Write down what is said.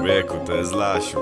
Człowieku, to jest Lasiu.